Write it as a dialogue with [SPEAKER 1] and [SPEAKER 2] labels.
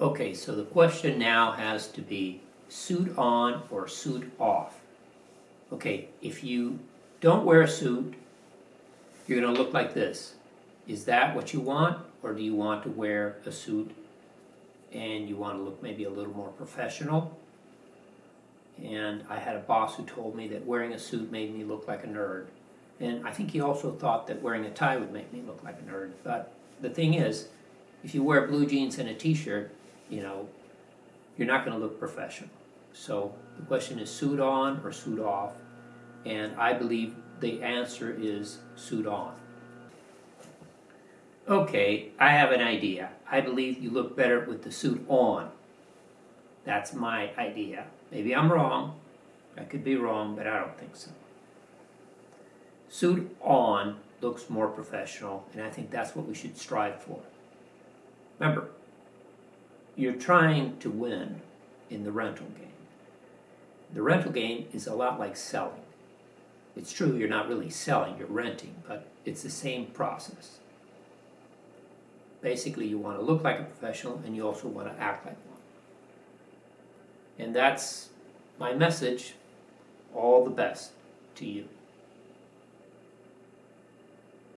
[SPEAKER 1] Okay, so the question now has to be suit on or suit off. Okay, if you don't wear a suit, you're gonna look like this. Is that what you want, or do you want to wear a suit and you wanna look maybe a little more professional? And I had a boss who told me that wearing a suit made me look like a nerd. And I think he also thought that wearing a tie would make me look like a nerd. But the thing is, if you wear blue jeans and a t-shirt, you know, you're not gonna look professional. So the question is suit on or suit off? And I believe the answer is suit on. Okay, I have an idea. I believe you look better with the suit on. That's my idea. Maybe I'm wrong. I could be wrong, but I don't think so. Suit on looks more professional, and I think that's what we should strive for. Remember, you're trying to win in the rental game. The rental game is a lot like selling. It's true you're not really selling, you're renting, but it's the same process. Basically, you want to look like a professional and you also want to act like one. And that's my message. All the best to you.